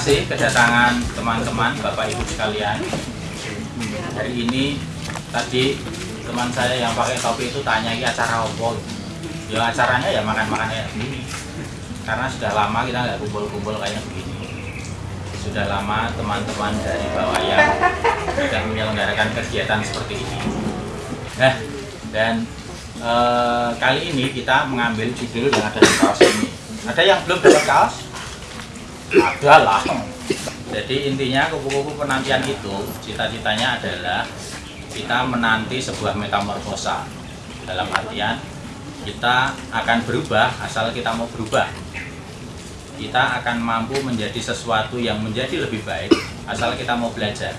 kasih kedatangan teman-teman, Bapak Ibu sekalian. Hari ini tadi teman saya yang pakai topi itu tanya ini acara apa? Ya acaranya ya makan-makan kayak begini. Karena sudah lama kita nggak kumpul-kumpul kayak begini. Sudah lama teman-teman dari Bawayang sudah menyelenggarakan kegiatan seperti ini. Nah, dan eh, kali ini kita mengambil judul yang ada di kaos ini. Ada yang belum dapat kaos? Ada lah. Jadi intinya kupu-kupu penantian itu cita-citanya adalah kita menanti sebuah metamorfosa. Dalam artian kita akan berubah asal kita mau berubah. Kita akan mampu menjadi sesuatu yang menjadi lebih baik asal kita mau belajar.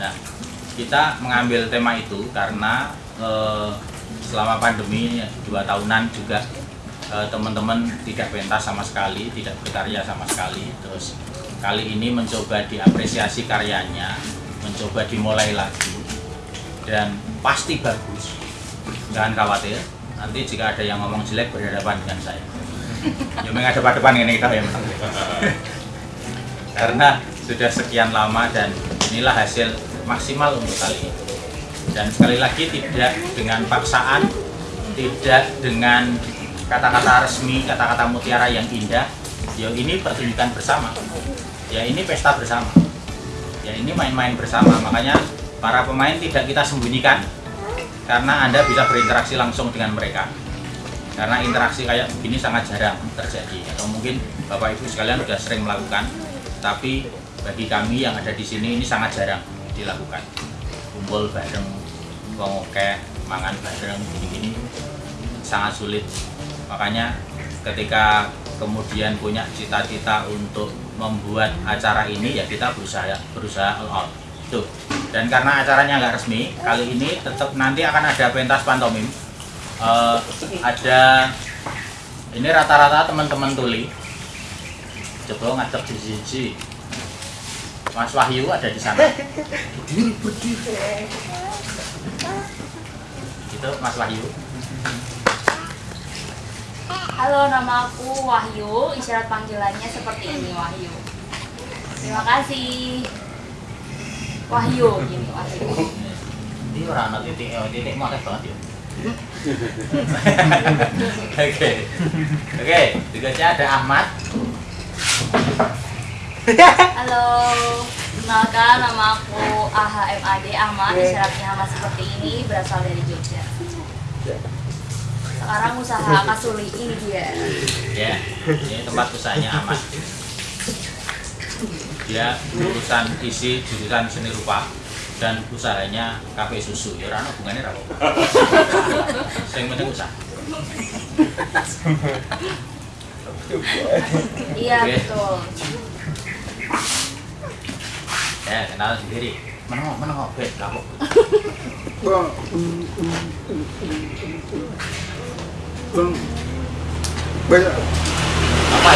Nah, kita mengambil tema itu karena eh, selama pandemi dua tahunan juga teman-teman tidak pentas sama sekali, tidak berkarya sama sekali. Terus kali ini mencoba diapresiasi karyanya, mencoba dimulai lagi dan pasti bagus. Jangan khawatir, nanti jika ada yang ngomong jelek berhadapan dengan saya. Ya menghadap depan ini kita ya. Karena sudah sekian lama dan inilah hasil maksimal untuk kali ini. Dan sekali lagi tidak dengan paksaan, tidak dengan kata-kata resmi, kata-kata mutiara yang indah. Ya ini pertunjukan bersama. Ya ini pesta bersama. Ya ini main-main bersama. Makanya para pemain tidak kita sembunyikan karena Anda bisa berinteraksi langsung dengan mereka. Karena interaksi kayak begini sangat jarang terjadi. Atau mungkin Bapak Ibu sekalian sudah sering melakukan, tapi bagi kami yang ada di sini ini sangat jarang dilakukan. Kumpul bareng, oke, mangan bareng, gini-gini sangat sulit. Makanya ketika kemudian punya cita-cita untuk membuat acara ini ya kita berusaha berusaha all out. Tuh. Dan karena acaranya nggak resmi, kali ini tetap nanti akan ada pentas pantomim. Eh, ada ini rata-rata teman-teman tuli. Coba di sisi. Mas Wahyu ada di sana. Berdiri, berdiri. Itu Mas Wahyu. Halo, nama aku Wahyu. Isyarat panggilannya seperti ini, Wahyu. Terima kasih. Wahyu, gini Wahyu. Ini orang anak titik, oh, titik mau banget ya. Oke, oke. Tugasnya ada Ahmad. Halo, kenalkan nama aku AHMAD Ahmad. Isyaratnya sama seperti ini berasal dari. Sekarang usaha kasuli ini dia. Ya, ini tempat usahanya Ahmad. Dia jurusan isi jurusan seni rupa dan usahanya kafe susu. Ya orang hubungannya apa? Yang penting usaha. Iya betul. Ya, kenal sendiri. Menengok, menengok, bet, kapok. Bang. Bang. Banyak. Apa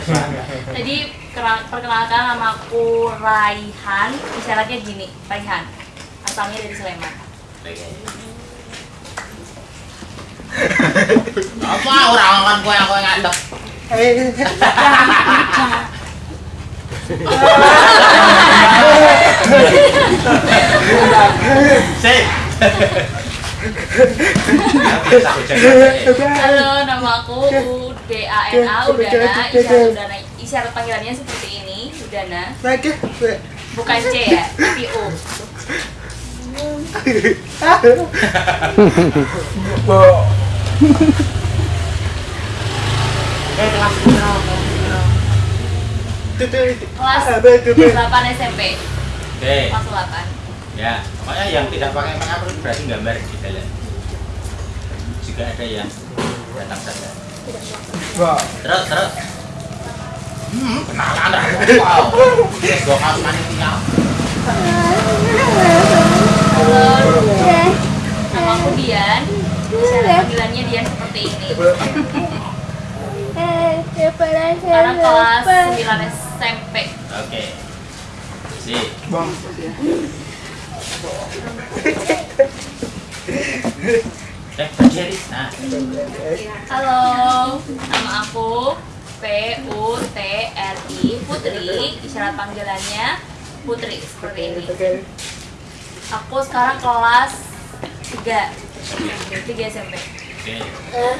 suaranya. Jadi perkenalkan nama aku Raihan. Isyaratnya gini, Raihan. Asalnya dari Sleman. Apa orang kan kowe kowe ngadep? Sip. Halo, nama aku Udana, Udana. Isyarat Udana. Isyarat panggilannya seperti ini, Udana. Bukan C ya, tapi U. Eh, kelas? Kelas 8 SMP. 8. ya. Pokoknya yang tidak pakai makeup itu berarti gambar di dalam. Jika ada yang datang saja. Wah. Terus, terus. Hmm, kenalan dah. Wow. Gua kaos panitia. Halo, nama aku Dian. Panggilannya Dian seperti ini. Sekarang kelas 9 SMP. Bang. Nah, Halo, nama aku P U T R I Putri. Isyarat panggilannya Putri seperti ini. Aku sekarang kelas 3 3 SMP. oke.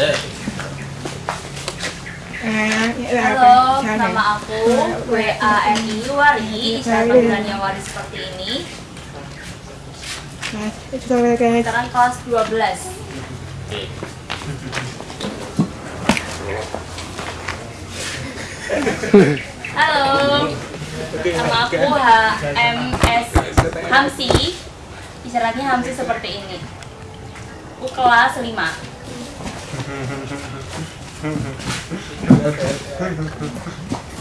Eh, Halo, nama aku W A N I Wari. Isyarat panggilannya Wari seperti ini. Sekarang kelas 12. oke. Halo, nama aku H M S Hamsi. Isyaratnya Hamsi seperti ini. Aku kelas 5.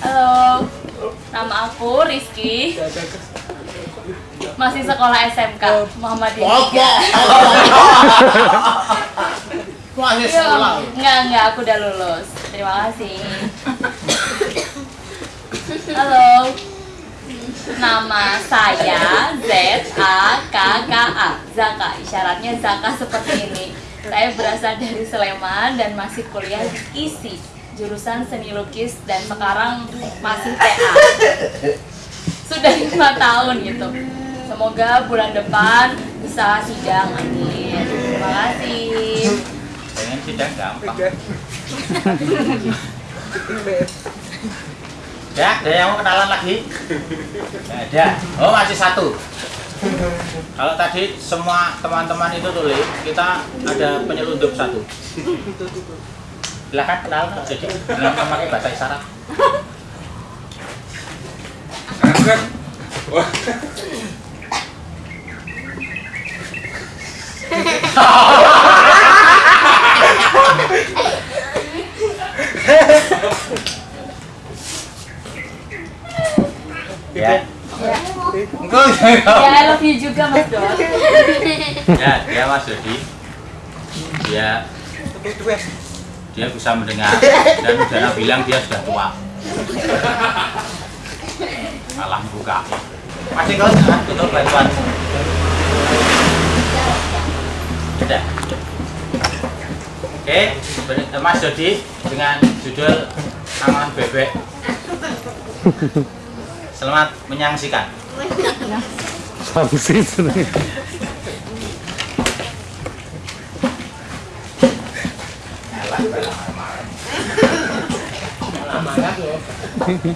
Halo, nama aku Rizky. Masih sekolah SMK Muhammadiyah 3. Masih Iya, Enggak, enggak, aku udah lulus. Terima kasih. Halo. Nama saya Z A K K A. Zaka. Isyaratnya Zaka seperti ini. Saya berasal dari Sleman dan masih kuliah di ISI, jurusan seni lukis dan sekarang masih TA. Sudah lima tahun gitu. Semoga bulan depan bisa sidang. Amin. Terima kasih. Pengen sidang gampang. Ya, ada yang mau kenalan lagi? Ada. Oh, masih satu. Kalau tadi semua teman-teman itu tulis, kita ada penyelundup satu. Silahkan kenal jadi dengan memakai bahasa isyarat. Ya, Enggak, Ya, I love you juga Mas Dot. ya, dia Mas Dodi. Dia dia bisa mendengar dan Udara bilang dia sudah tua. Malah buka. Masih kau jangan tutup bantuan. Sudah. Oke, Mas Dodi dengan judul Aman Bebek. Selamat menyaksikan. 寒いですね。Hehehe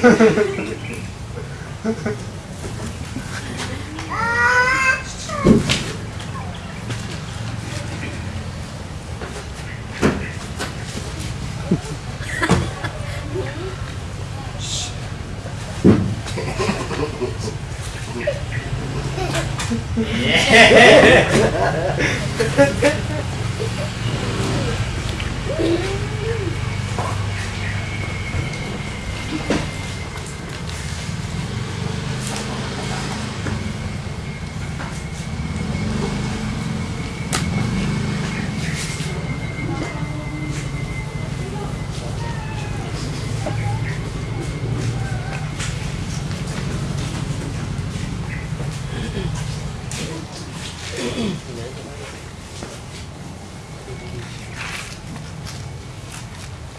yeah!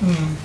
Mm.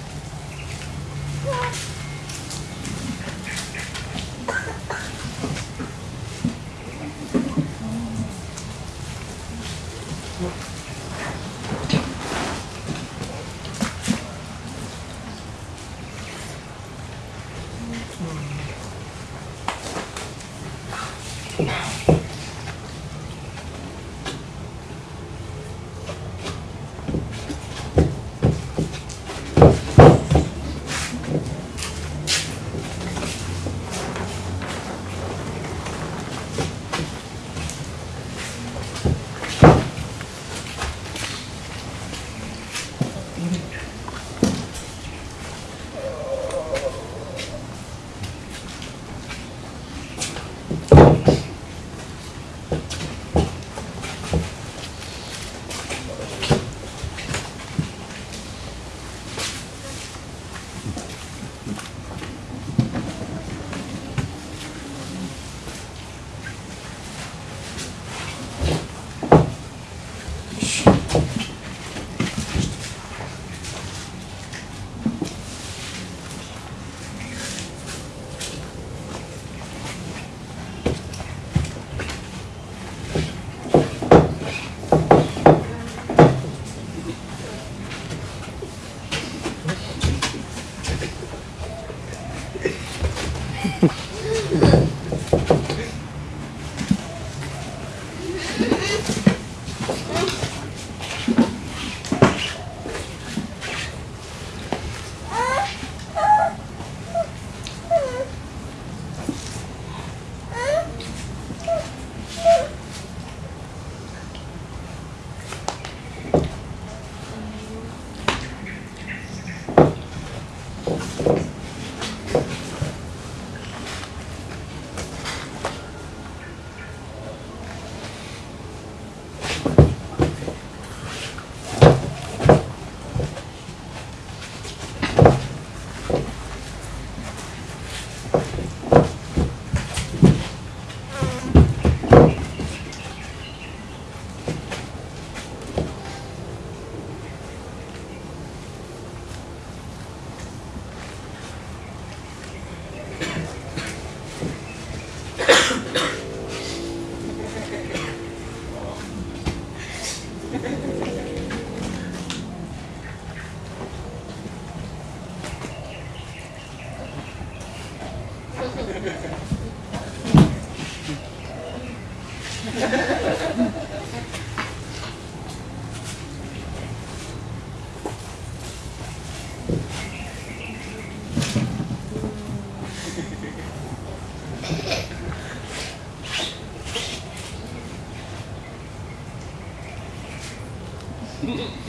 Mm-mm.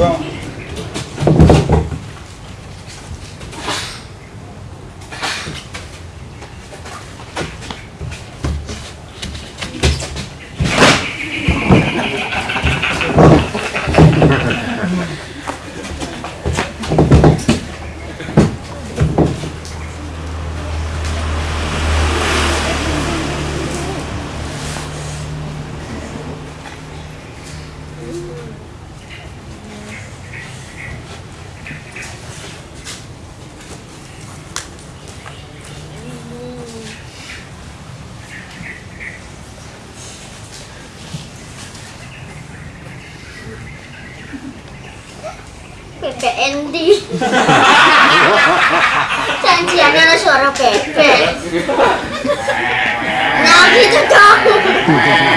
Bebek Endi. Janjiannya ada suara bebek. Nah gitu dong. Hehehe.